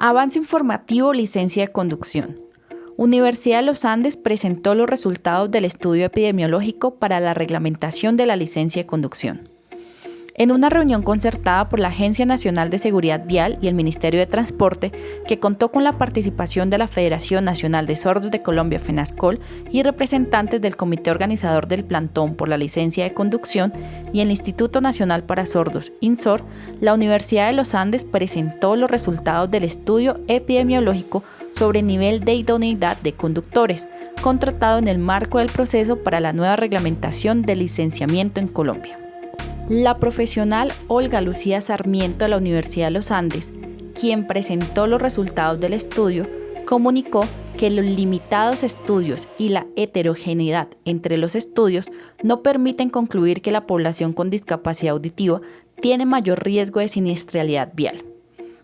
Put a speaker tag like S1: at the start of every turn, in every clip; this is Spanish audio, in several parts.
S1: Avance informativo licencia de conducción. Universidad de los Andes presentó los resultados del estudio epidemiológico para la reglamentación de la licencia de conducción. En una reunión concertada por la Agencia Nacional de Seguridad Vial y el Ministerio de Transporte, que contó con la participación de la Federación Nacional de Sordos de Colombia, FENASCOL, y representantes del Comité Organizador del Plantón por la Licencia de Conducción y el Instituto Nacional para Sordos, INSOR, la Universidad de los Andes presentó los resultados del estudio epidemiológico sobre nivel de idoneidad de conductores, contratado en el marco del proceso para la nueva reglamentación de licenciamiento en Colombia. La profesional Olga Lucía Sarmiento de la Universidad de los Andes, quien presentó los resultados del estudio, comunicó que los limitados estudios y la heterogeneidad entre los estudios no permiten concluir que la población con discapacidad auditiva tiene mayor riesgo de siniestralidad vial,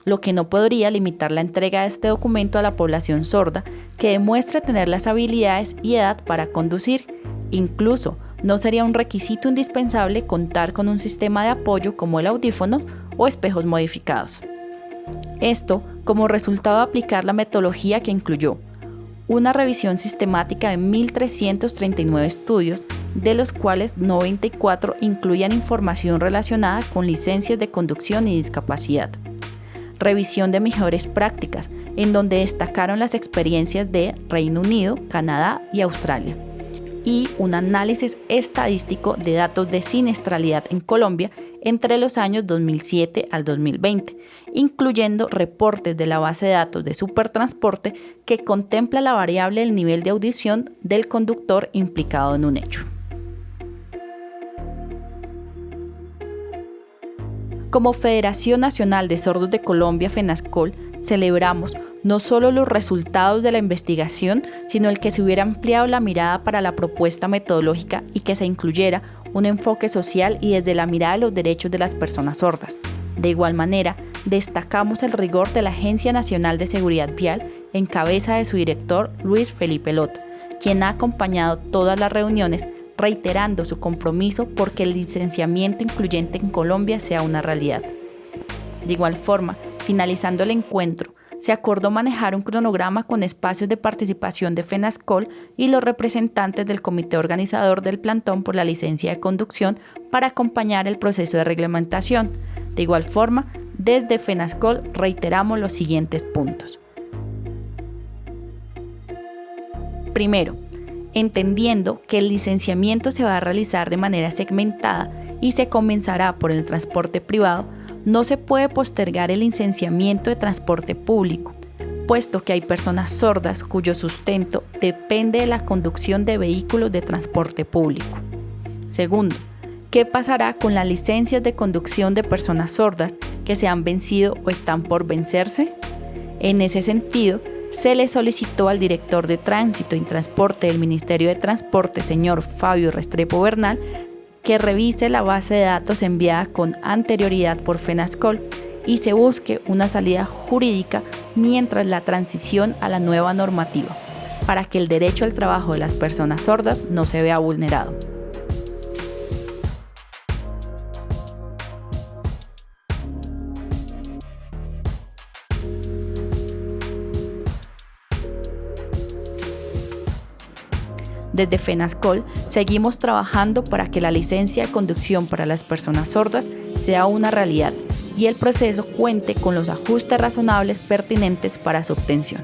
S1: lo que no podría limitar la entrega de este documento a la población sorda que demuestra tener las habilidades y edad para conducir, incluso no sería un requisito indispensable contar con un sistema de apoyo como el audífono o espejos modificados. Esto como resultado de aplicar la metodología que incluyó una revisión sistemática de 1.339 estudios, de los cuales 94 incluían información relacionada con licencias de conducción y discapacidad. Revisión de mejores prácticas, en donde destacaron las experiencias de Reino Unido, Canadá y Australia y un análisis estadístico de datos de siniestralidad en Colombia entre los años 2007 al 2020, incluyendo reportes de la base de datos de Supertransporte que contempla la variable del nivel de audición del conductor implicado en un hecho. Como Federación Nacional de Sordos de Colombia, FENASCOL, celebramos no solo los resultados de la investigación, sino el que se hubiera ampliado la mirada para la propuesta metodológica y que se incluyera un enfoque social y desde la mirada de los derechos de las personas sordas. De igual manera, destacamos el rigor de la Agencia Nacional de Seguridad Vial en cabeza de su director Luis Felipe Lot, quien ha acompañado todas las reuniones reiterando su compromiso porque el licenciamiento incluyente en Colombia sea una realidad. De igual forma, finalizando el encuentro, se acordó manejar un cronograma con espacios de participación de FENASCOL y los representantes del comité organizador del plantón por la licencia de conducción para acompañar el proceso de reglamentación. De igual forma, desde FENASCOL reiteramos los siguientes puntos. Primero, entendiendo que el licenciamiento se va a realizar de manera segmentada y se comenzará por el transporte privado, no se puede postergar el licenciamiento de transporte público, puesto que hay personas sordas cuyo sustento depende de la conducción de vehículos de transporte público. Segundo, ¿qué pasará con las licencias de conducción de personas sordas que se han vencido o están por vencerse? En ese sentido, se le solicitó al director de Tránsito y Transporte del Ministerio de Transporte, señor Fabio Restrepo Bernal, que revise la base de datos enviada con anterioridad por FENASCOL y se busque una salida jurídica mientras la transición a la nueva normativa, para que el derecho al trabajo de las personas sordas no se vea vulnerado. Desde FENASCOL seguimos trabajando para que la licencia de conducción para las personas sordas sea una realidad y el proceso cuente con los ajustes razonables pertinentes para su obtención.